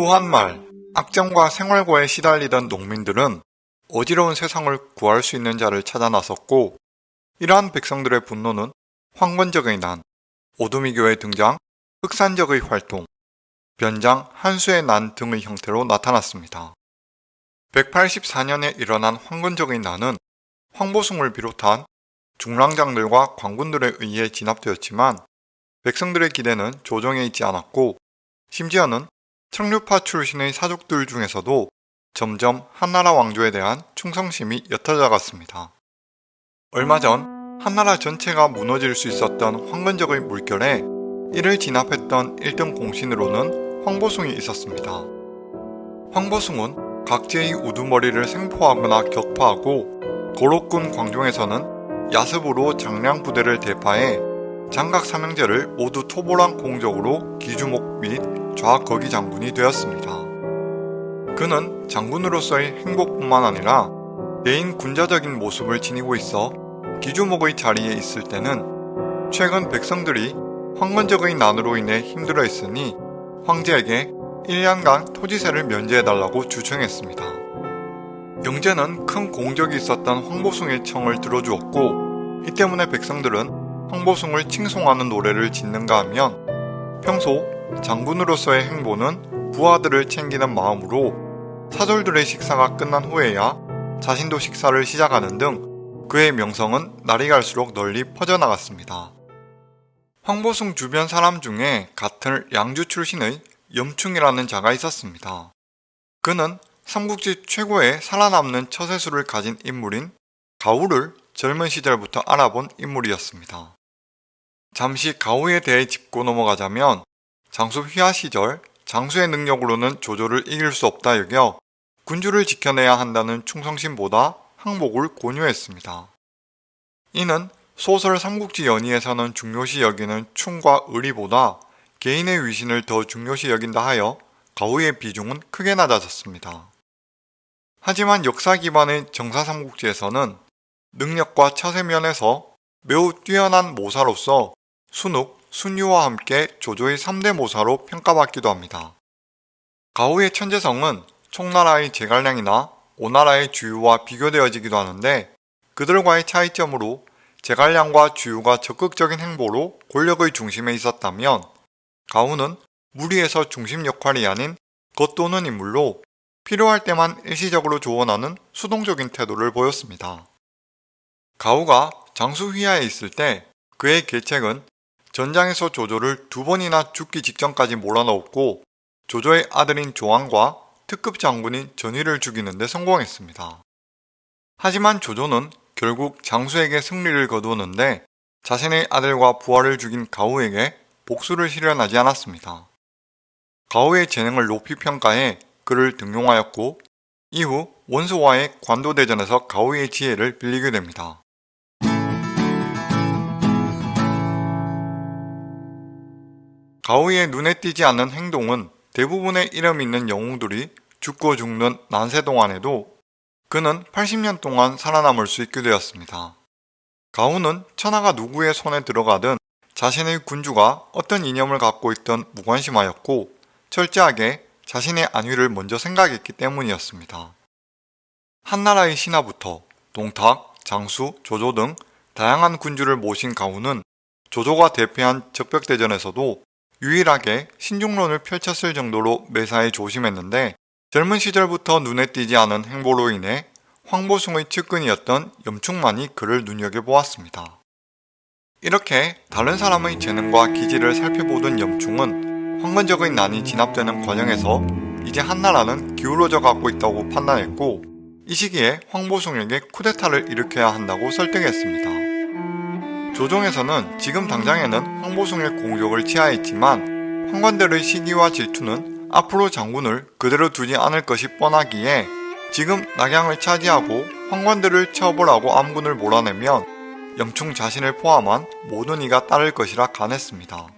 후한말, 악정과 생활고에 시달리던 농민들은 어지러운 세상을 구할 수 있는 자를 찾아 나섰고 이러한 백성들의 분노는 황건적의 난, 오두미 교의 등장, 흑산적의 활동, 변장, 한수의 난 등의 형태로 나타났습니다. 184년에 일어난 황건적의 난은 황보숭을 비롯한 중랑장들과 관군들에 의해 진압되었지만 백성들의 기대는 조정에 있지 않았고 심지어는 청류파 출신의 사족들 중에서도 점점 한나라 왕조에 대한 충성심이 옅어져 갔습니다. 얼마 전 한나라 전체가 무너질 수 있었던 황건적의 물결에 이를 진압했던 1등 공신으로는 황보숭이 있었습니다. 황보숭은 각지의 우두머리를 생포하거나 격파하고 고록군 광종에서는 야습으로 장량 부대를 대파해 장각 삼형제를 모두 토벌한 공적으로 기주목 및 좌거기 장군이 되었습니다. 그는 장군으로서의 행복뿐만 아니라 개인 군자적인 모습을 지니고 있어 기주목의 자리에 있을 때는 최근 백성들이 황건적의 난으로 인해 힘들어 했으니 황제에게 1년간 토지세를 면제해달라고 주청했습니다. 영제는 큰 공적이 있었던 황보숭의 청을 들어주었고 이 때문에 백성들은 황보숭을 칭송하는 노래를 짓는가 하면 평소 장군으로서의 행보는 부하들을 챙기는 마음으로 사절들의 식사가 끝난 후에야 자신도 식사를 시작하는 등 그의 명성은 날이 갈수록 널리 퍼져나갔습니다. 황보숭 주변 사람 중에 같은 양주 출신의 염충이라는 자가 있었습니다. 그는 삼국지 최고의 살아남는 처세술을 가진 인물인 가우를 젊은 시절부터 알아본 인물이었습니다. 잠시 가우에 대해 짚고 넘어가자면 장수 휘하 시절 장수의 능력으로는 조조를 이길 수 없다 여겨 군주를 지켜내야 한다는 충성심보다 항복을 권유했습니다. 이는 소설 삼국지 연의에서는 중요시 여기는 충과 의리보다 개인의 위신을 더 중요시 여긴다 하여 가우의 비중은 크게 낮아졌습니다. 하지만 역사 기반의 정사삼국지에서는 능력과 처세 면에서 매우 뛰어난 모사로서 순욱, 순유와 함께 조조의 3대 모사로 평가받기도 합니다. 가우의 천재성은 총나라의 제갈량이나 오나라의 주유와 비교되어지기도 하는데 그들과의 차이점으로 제갈량과 주유가 적극적인 행보로 권력의 중심에 있었다면 가우는 무리에서 중심 역할이 아닌 겉도는 인물로 필요할 때만 일시적으로 조언하는 수동적인 태도를 보였습니다. 가우가 장수 휘하에 있을 때 그의 계책은 전장에서 조조를 두 번이나 죽기 직전까지 몰아넣었고 조조의 아들인 조왕과 특급 장군인 전의를 죽이는 데 성공했습니다. 하지만 조조는 결국 장수에게 승리를 거두었는데 자신의 아들과 부하를 죽인 가우에게 복수를 실현하지 않았습니다. 가우의 재능을 높이 평가해 그를 등용하였고 이후 원소와의 관도대전에서 가우의 지혜를 빌리게 됩니다. 가우의 눈에 띄지 않는 행동은 대부분의 이름 있는 영웅들이 죽고 죽는 난세 동안에도 그는 80년 동안 살아남을 수 있게 되었습니다. 가우는 천하가 누구의 손에 들어가든 자신의 군주가 어떤 이념을 갖고 있던 무관심하였고 철저하게 자신의 안위를 먼저 생각했기 때문이었습니다. 한나라의 신하부터 동탁, 장수, 조조 등 다양한 군주를 모신 가우는 조조가 대패한 적벽대전에서도 유일하게 신중론을 펼쳤을 정도로 매사에 조심했는데 젊은 시절부터 눈에 띄지 않은 행보로 인해 황보숭의 측근이었던 염충만이 그를 눈여겨보았습니다. 이렇게 다른 사람의 재능과 기질을 살펴보던 염충은 황건적의 난이 진압되는 과정에서 이제 한나라는 기울어져 가고 있다고 판단했고 이 시기에 황보숭에게 쿠데타를 일으켜야 한다고 설득했습니다. 조정에서는 지금 당장에는 황보숭의 공격을 취하했지만 황관들의 시기와 질투는 앞으로 장군을 그대로 두지 않을 것이 뻔하기에 지금 낙양을 차지하고 황관들을 처벌하고 암군을 몰아내면 염충 자신을 포함한 모든 이가 따를 것이라 간했습니다.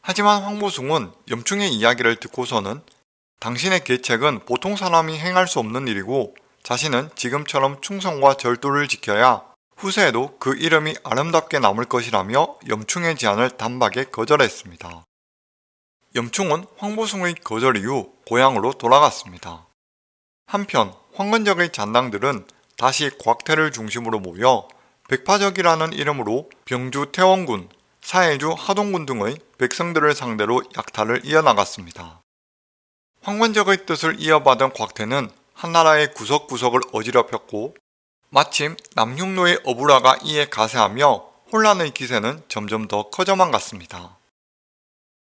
하지만 황보숭은 염충의 이야기를 듣고서는 당신의 계책은 보통 사람이 행할 수 없는 일이고 자신은 지금처럼 충성과 절도를 지켜야 후세에도 그 이름이 아름답게 남을 것이라며 염충의 제안을 단박에 거절했습니다. 염충은 황보숭의 거절 이후 고향으로 돌아갔습니다. 한편 황건적의 잔당들은 다시 곽태를 중심으로 모여 백파적이라는 이름으로 병주 태원군, 사해주 하동군 등의 백성들을 상대로 약탈을 이어나갔습니다. 황건적의 뜻을 이어받은 곽태는 한나라의 구석구석을 어지럽혔고 마침 남흉노의 어부라가 이에 가세하며 혼란의 기세는 점점 더 커져만 갔습니다.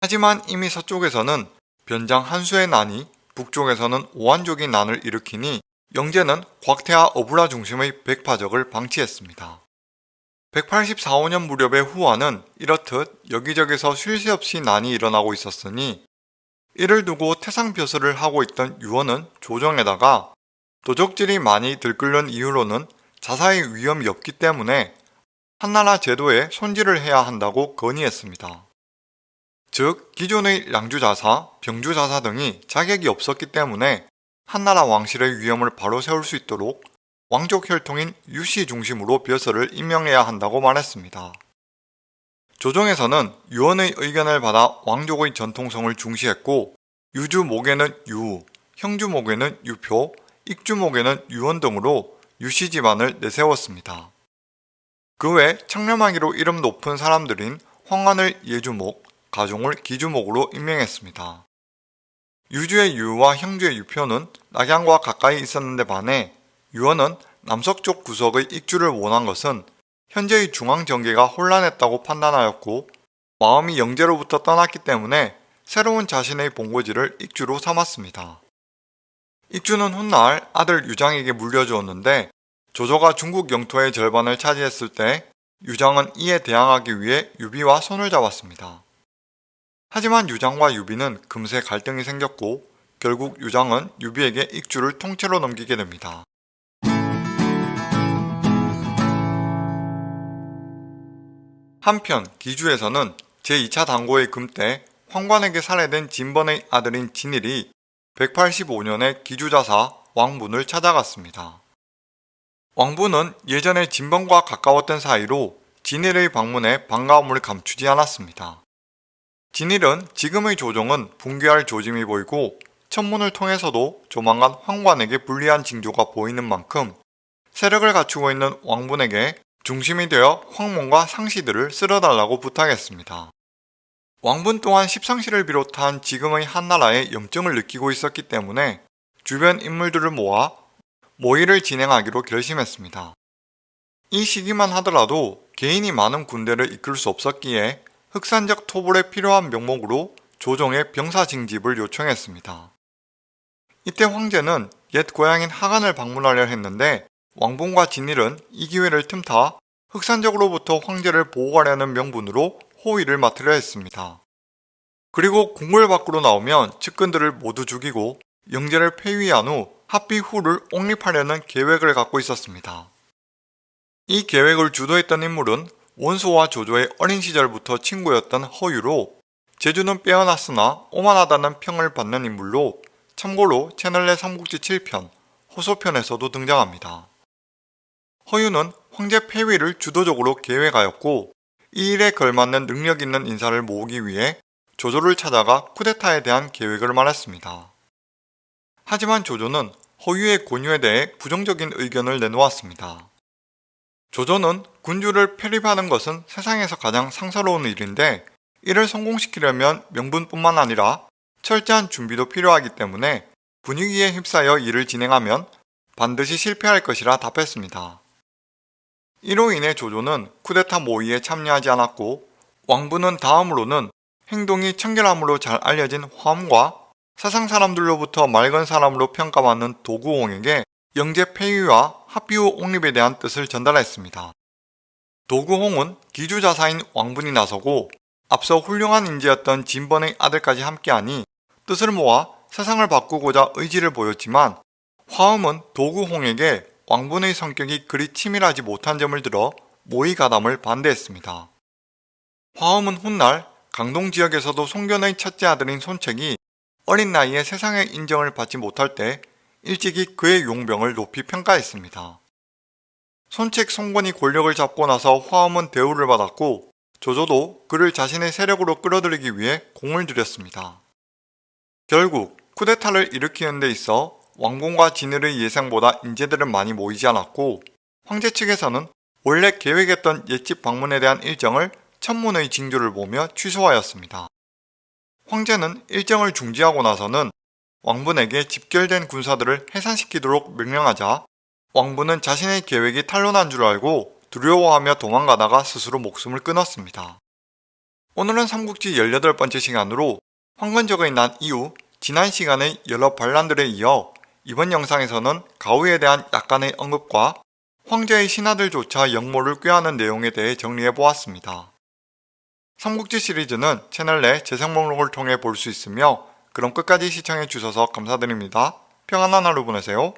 하지만 이미 서쪽에서는 변장 한수의 난이 북쪽에서는 오한족이 난을 일으키니 영제는 곽태와 어부라 중심의 백파적을 방치했습니다. 184호년 무렵의 후한은 이렇듯 여기저기서 쉴 새 없이 난이 일어나고 있었으니 이를 두고 태상벼슬을 하고 있던 유언은 조정에다가 도적질이 많이 들끓는 이유로는 자사의 위험이 없기 때문에 한나라 제도에 손질을 해야 한다고 건의했습니다. 즉 기존의 량주자사, 병주자사 등이 자격이 없었기 때문에 한나라 왕실의 위험을 바로 세울 수 있도록 왕족 혈통인 유씨 중심으로 벼슬을 임명해야 한다고 말했습니다. 조정에서는 유언의 의견을 받아 왕족의 전통성을 중시했고 유주목에는 유, 형주목에는 유표, 익주목에는 유언 등으로 집안을 내세웠습니다. 그외 청렴하기로 이름 높은 사람들인 황환을 예주목, 가종을 기주목으로 임명했습니다. 유주의 유와 형주의 유표는 낙양과 가까이 있었는데 반해 유언은 남서쪽 구석의 익주를 원한 것은 현재의 중앙정계가 혼란했다고 판단하였고 마음이 영제로부터 떠났기 때문에 새로운 자신의 본고지를 익주로 삼았습니다. 익주는 훗날 아들 유장에게 물려주었는데 조조가 중국 영토의 절반을 차지했을 때 유장은 이에 대항하기 위해 유비와 손을 잡았습니다. 하지만 유장과 유비는 금세 갈등이 생겼고 결국 유장은 유비에게 익주를 통째로 넘기게 됩니다. 한편 기주에서는 제2차 당고의 금때 황관에게 살해된 진번의 아들인 진일이 185년에 기주자사 왕분을 찾아갔습니다. 왕분은 예전에 진번과 가까웠던 사이로 진일의 방문에 반가움을 감추지 않았습니다. 진일은 지금의 조정은 붕괴할 조짐이 보이고 천문을 통해서도 조만간 황관에게 불리한 징조가 보이는 만큼 세력을 갖추고 있는 왕분에게 중심이 되어 황문과 상시들을 쓸어달라고 부탁했습니다. 왕분 또한 십상시를 비롯한 지금의 한나라에 염증을 느끼고 있었기 때문에 주변 인물들을 모아 모의를 진행하기로 결심했습니다. 이 시기만 하더라도 개인이 많은 군대를 이끌 수 없었기에 흑산적 토벌에 필요한 명목으로 조정의 병사 징집을 요청했습니다. 이때 황제는 옛 고향인 하간을 방문하려 했는데 왕봉과 진일은 이 기회를 틈타 흑산적으로부터 황제를 보호하려는 명분으로 호위를 맡으려 했습니다. 그리고 궁궐 밖으로 나오면 측근들을 모두 죽이고 영제를 폐위한 후 합비 후를 옹립하려는 계획을 갖고 있었습니다. 이 계획을 주도했던 인물은 원소와 조조의 어린 시절부터 친구였던 허유로 제주는 빼어났으나 오만하다는 평을 받는 인물로 참고로 채널 내 삼국지 7편, 호소편에서도 등장합니다. 허유는 황제 폐위를 주도적으로 계획하였고 이 일에 걸맞는 능력 있는 인사를 모으기 위해 조조를 찾아가 쿠데타에 대한 계획을 말했습니다. 하지만 조조는 허유의 권유에 대해 부정적인 의견을 내놓았습니다. 조조는 군주를 편입하는 것은 세상에서 가장 상사로운 일인데 이를 성공시키려면 명분뿐만 아니라 철저한 준비도 필요하기 때문에 분위기에 휩싸여 일을 진행하면 반드시 실패할 것이라 답했습니다. 이로 인해 조조는 쿠데타 모의에 참여하지 않았고 왕부는 다음으로는 행동이 청결함으로 잘 알려진 화엄과 세상 사람들로부터 맑은 사람으로 평가받는 도구홍에게 영제 폐위와 합비후 옹립에 대한 뜻을 전달했습니다. 도구홍은 기주자사인 왕분이 나서고 앞서 훌륭한 인재였던 진번의 아들까지 함께하니 뜻을 모아 세상을 바꾸고자 의지를 보였지만 화음은 도구홍에게 왕분의 성격이 그리 치밀하지 못한 점을 들어 모의 가담을 반대했습니다. 화음은 훗날 강동 지역에서도 송견의 첫째 아들인 손책이 어린 나이에 세상의 인정을 받지 못할 때 일찍이 그의 용병을 높이 평가했습니다. 손책 송건이 권력을 잡고 나서 화엄은 대우를 받았고 조조도 그를 자신의 세력으로 끌어들이기 위해 공을 들였습니다. 결국 쿠데타를 일으키는 데 있어 왕궁과 진을의 예상보다 인재들은 많이 모이지 않았고 황제 측에서는 원래 계획했던 옛집 방문에 대한 일정을 천문의 징조를 보며 취소하였습니다. 황제는 일정을 중지하고 나서는 왕분에게 집결된 군사들을 해산시키도록 명령하자 왕분은 자신의 계획이 탄로난 줄 알고 두려워하며 도망가다가 스스로 목숨을 끊었습니다. 오늘은 삼국지 18번째 시간으로 황건적의 난 이후 지난 시간의 여러 반란들에 이어 이번 영상에서는 가우에 대한 약간의 언급과 황제의 신하들조차 역모를 꾀하는 내용에 대해 정리해보았습니다. 삼국지 시리즈는 채널 내 재생 목록을 통해 볼 수 있으며 그럼 끝까지 시청해주셔서 감사드립니다. 평안한 하루 보내세요.